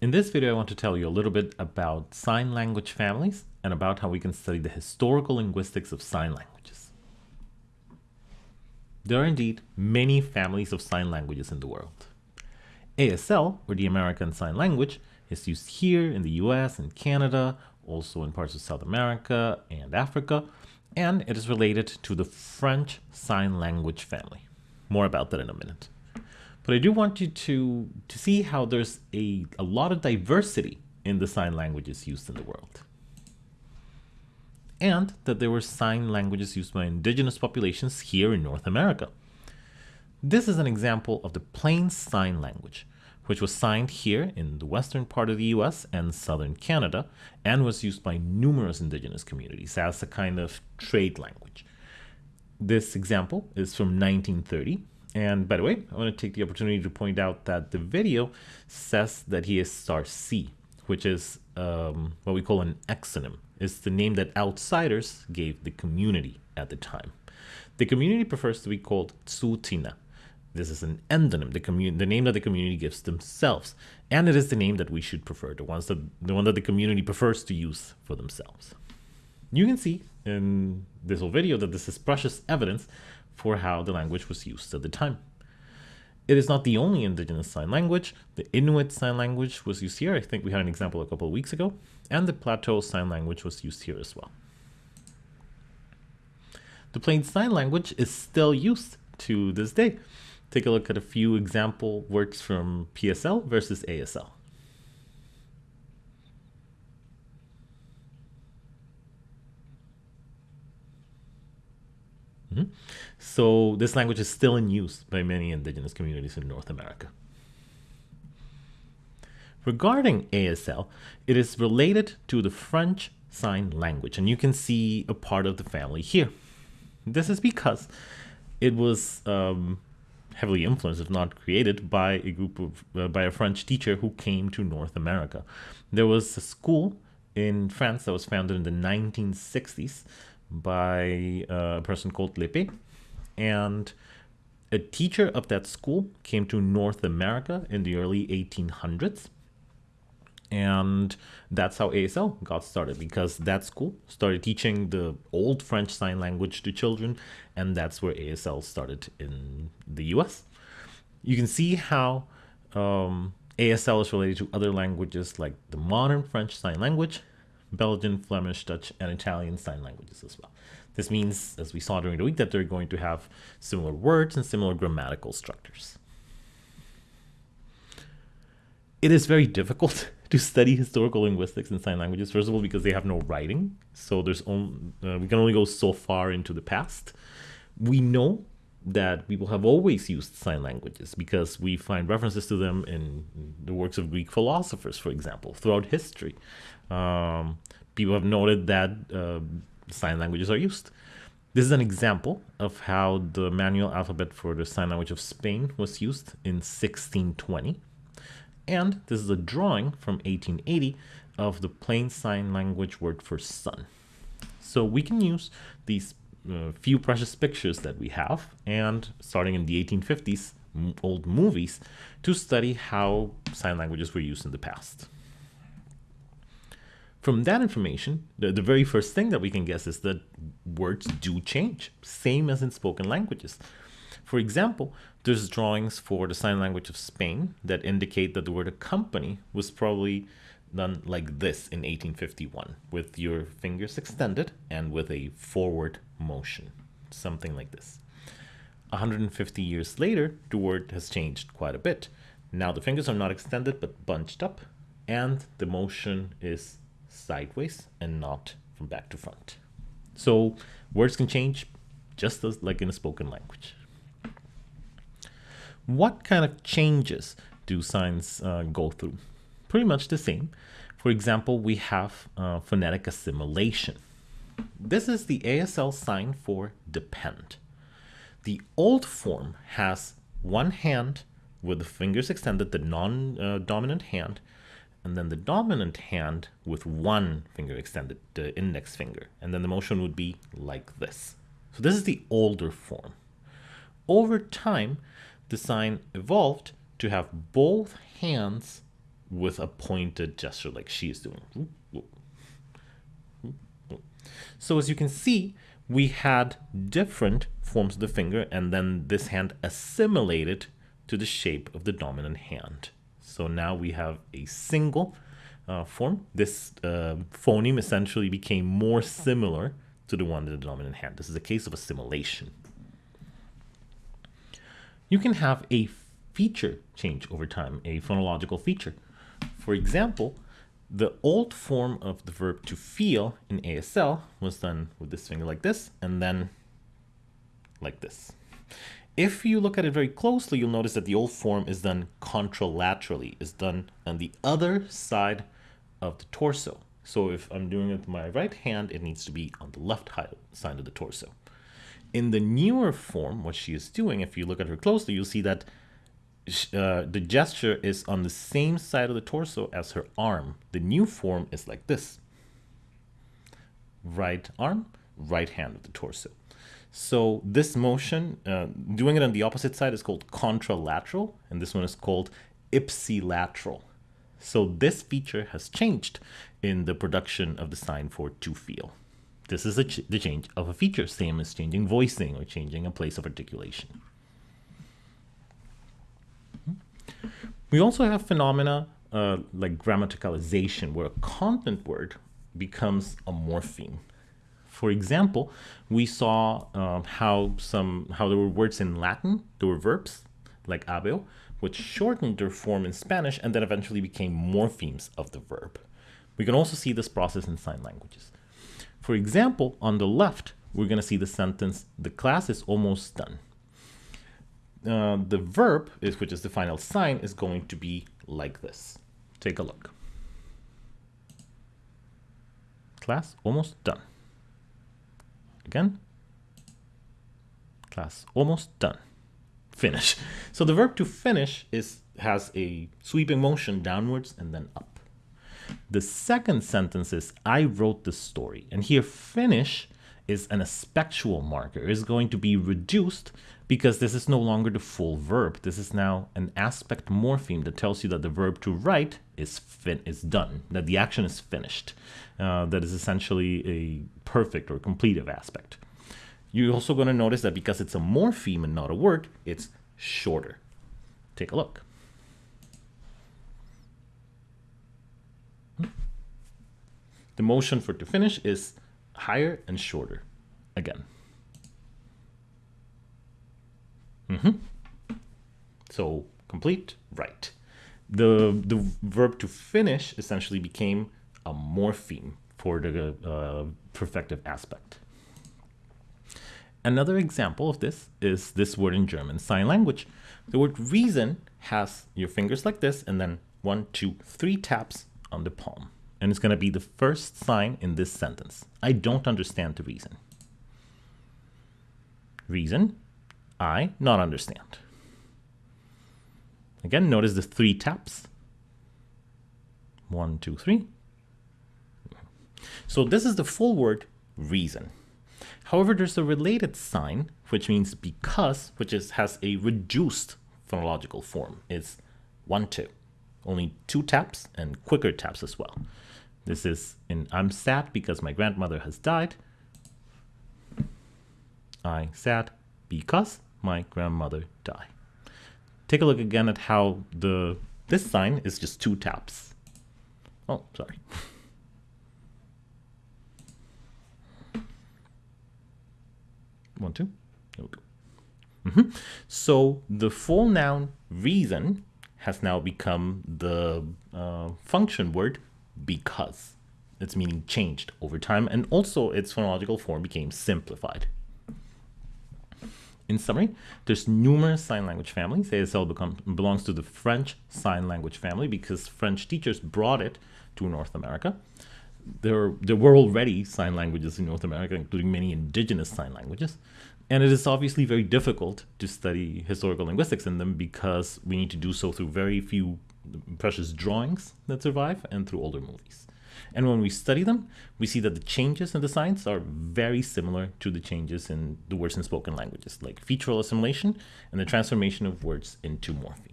In this video, I want to tell you a little bit about sign language families and about how we can study the historical linguistics of sign languages. There are indeed many families of sign languages in the world. ASL, or the American Sign Language, is used here in the US and Canada, also in parts of South America and Africa, and it is related to the French Sign Language family. More about that in a minute. But I do want you to, to see how there's a, a lot of diversity in the sign languages used in the world. And that there were sign languages used by indigenous populations here in North America. This is an example of the Plains sign language, which was signed here in the western part of the US and southern Canada, and was used by numerous indigenous communities as a kind of trade language. This example is from 1930 and by the way, I want to take the opportunity to point out that the video says that he is Sarcee, which is um, what we call an exonym. It's the name that outsiders gave the community at the time. The community prefers to be called Tsuut'ina. This is an endonym, the, the name that the community gives themselves. And it is the name that we should prefer, the, ones that, the one that the community prefers to use for themselves. You can see in this whole video that this is precious evidence for how the language was used at the time. It is not the only indigenous sign language. The Inuit sign language was used here. I think we had an example a couple of weeks ago. And the Plateau sign language was used here as well. The Plains sign language is still used to this day. Take a look at a few example words from PSL versus ASL. So this language is still in use by many indigenous communities in North America. Regarding ASL, it is related to the French Sign Language, and you can see a part of the family here. This is because it was um, heavily influenced, if not created, by a group of uh, by a French teacher who came to North America. There was a school in France that was founded in the 1960s by a person called l'Épée, and a teacher of that school came to North America in the early 1800s. And that's how ASL got started because that school started teaching the old French Sign Language to children, and that's where ASL started in the US. You can see how um, ASL is related to other languages like the modern French Sign Language, Belgian, Flemish, Dutch, and Italian sign languages as well. This means, as we saw during the week, that they're going to have similar words and similar grammatical structures. It is very difficult to study historical linguistics in sign languages, first of all, because they have no writing. So there's only, uh, we can only go so far into the past. We know that people have always used sign languages because we find references to them in the works of Greek philosophers, for example, throughout history. Um, people have noted that uh, sign languages are used. This is an example of how the manual alphabet for the sign language of Spain was used in 1620. And this is a drawing from 1880 of the Plains sign language word for sun. So we can use these uh, few precious pictures that we have and starting in the 1850s old movies to study how sign languages were used in the past. From that information, the, the very first thing that we can guess is that words do change, same as in spoken languages. For example, there's drawings for the sign language of Spain that indicate that the word accompany was probably done like this in 1851, with your fingers extended and with a forward motion, something like this. 150 years later, the word has changed quite a bit. Now the fingers are not extended but bunched up, and the motion is sideways and not from back to front. So words can change just as like in a spoken language. What kind of changes do signs uh, go through? Pretty much the same. For example, we have uh, phonetic assimilation. This is the ASL sign for depend. The old form has one hand with the fingers extended, the non-dominant uh, hand, and then the dominant hand with one finger extended, the index finger. And then the motion would be like this. So this is the older form. Over time, the sign evolved to have both hands with a pointed gesture like she is doing. So as you can see, we had different forms of the finger and then this hand assimilated to the shape of the dominant hand. So now we have a single uh, form. This uh, phoneme essentially became more similar to the one in the dominant hand. This is a case of assimilation. You can have a feature change over time, a phonological feature. For example, the old form of the verb to feel in ASL was done with this finger like this and then like this. If you look at it very closely, you'll notice that the old form is done contralaterally, is done on the other side of the torso. So if I'm doing it with my right hand, it needs to be on the left side of the torso. In the newer form, what she is doing, if you look at her closely, you'll see that uh, the gesture is on the same side of the torso as her arm. The new form is like this. Right arm, right hand of the torso. So this motion, uh, doing it on the opposite side is called contralateral, and this one is called ipsilateral. So this feature has changed in the production of the sign for to feel. This is ch the change of a feature, same as changing voicing or changing a place of articulation. We also have phenomena uh, like grammaticalization, where a content word becomes a morpheme. For example, we saw uh, how some how there were words in Latin, there were verbs like habeo, which shortened their form in Spanish and then eventually became morphemes of the verb. We can also see this process in sign languages. For example, on the left, we're going to see the sentence, the class is almost done. Uh, the verb, is, which is the final sign, is going to be like this. Take a look. Class almost done. Again. Class almost done. Finish. So the verb to finish is has a sweeping motion downwards and then up. The second sentence is I wrote the story. And here finish is an aspectual marker. Is going to be reduced because this is no longer the full verb. This is now an aspect morpheme that tells you that the verb to write is fin is done, that the action is finished. Uh, that is essentially a perfect or completive aspect. You're also going to notice that because it's a morpheme and not a word, it's shorter. Take a look. The motion for to finish is higher and shorter again. Mm -hmm. So complete, right. The, the verb to finish essentially became a morpheme for the uh, perfective aspect. Another example of this is this word in German sign language. The word reason has your fingers like this and then one, two, three taps on the palm. And it's going to be the first sign in this sentence. I don't understand the reason. Reason, I not understand. Again, notice the three taps. One, two, three. So this is the full word reason. However, there's a related sign, which means because, which is, has a reduced phonological form. It's one, two. Only two taps and quicker taps as well. This is in I'm sad because my grandmother has died. I sad because my grandmother die. Take a look again at how the this sign is just two taps. Oh, sorry. One, two. There we go. Mm -hmm. So the full noun reason has now become the uh, function word because. Its meaning changed over time, and also its phonological form became simplified. In summary, there's numerous sign language families. ASL become, belongs to the French sign language family because French teachers brought it to North America. There, there were already sign languages in North America, including many indigenous sign languages. And it is obviously very difficult to study historical linguistics in them because we need to do so through very few precious drawings that survive and through older movies. And when we study them, we see that the changes in the signs are very similar to the changes in the words in spoken languages, like featural assimilation and the transformation of words into morphemes.